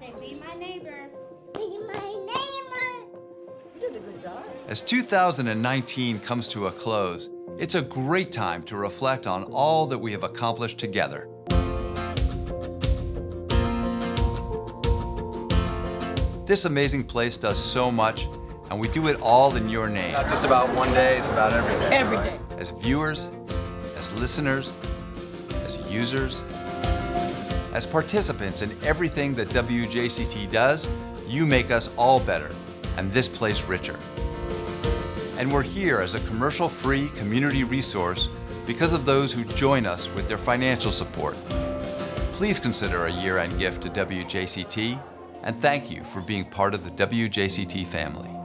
Say, be my neighbor. Be my neighbor. You did a good job. As 2019 comes to a close, it's a great time to reflect on all that we have accomplished together. This amazing place does so much, and we do it all in your name. Not just about one day, it's about every day. Every day. As viewers, as listeners, as users, as participants in everything that WJCT does, you make us all better, and this place richer. And we're here as a commercial-free community resource because of those who join us with their financial support. Please consider a year-end gift to WJCT, and thank you for being part of the WJCT family.